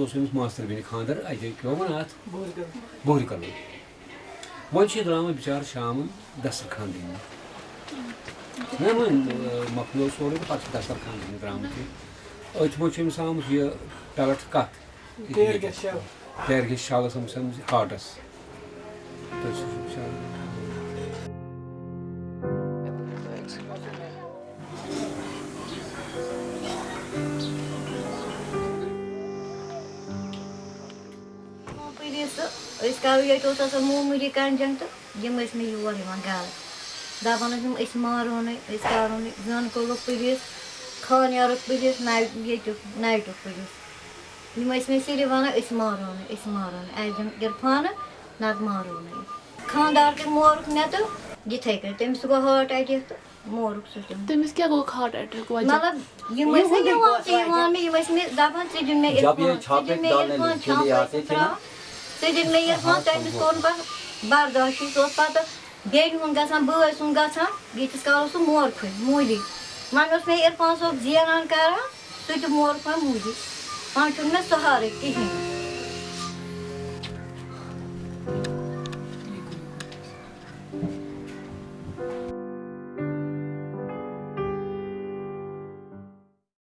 اوس أمِس ماستٕر بیٚنہِ خانٛدر اَتہِ کیٛاہ وَنان اَتھ بوہرِ کلوٗ وۄنۍ چھِ درٛامٕتۍ بِچارٕ شامَن دسترخان دِنہِ نہ وۄنۍ مۄکلیو سورُے تہٕ پَتہٕ چھِ دسترخان دِنہِ درٛامٕتۍ یہِ أتھۍ منٛز چھُ أمِس آمُت یہِ پٮ۪لٹ کَتھ پیر گژھِ شالَس آمٕژ ہاٹَس تہٕ أسۍ کَرو ییٚتہِ اوس آسان موموٗلی کَنجَنٛگ تہٕ یِم ٲسۍ مےٚ یور یِوان گَرٕ دَپان ٲسۍ یِم أسۍ مارہونٕے أسۍ کَرہونٕے زَن کوٚرُکھ پُلیٖس خانیارُک پُلیٖس نَو ییٚتیُک نایٹُک پُلیٖس یِم ٲسۍ مےٚ صرف وَنان أسۍ مارہونٕے أسۍ مارہونٕے اَسہِ دِن عرفانہٕ نَتہٕ مارہونٕے خانٛدار تہِ مورُکھ مےٚ تہٕ یِتھَے کٔنۍ تٔمِس گوٚو ہٲٹ اَٹیک تہٕ مورُکھ سُہ تہِ تٔمِس کیٛاہ گوٚو ہاٹ اَٹیک مطلب یِم ٲسۍ نہٕ یِوان تہِ یِوان مےٚ یِم ٲسۍ مےٚ دَپان ژٕ دِ مےٚ عرفان ژٕ دِ مےٚ عرفان کے لیے آتے تھے نا ژٕ دِ مےٚ عرفان تٔمِس کوٚر نہٕ پَتہٕ برداشٕے سُہ اوس پَتہٕ بیٚنہِ ہُنٛد گژھان بٲے سُنٛد گژھان ییٖتِس کالَس سُہ مورکھٕے موٗلی وۄنۍ اوس مےٚ عرفان صٲب زینان کَران سُہ تہِ مورکھ وۄنۍ موٗلی وۄنۍ چھُنہٕ مےٚ سہارٕے کِہیٖنۍ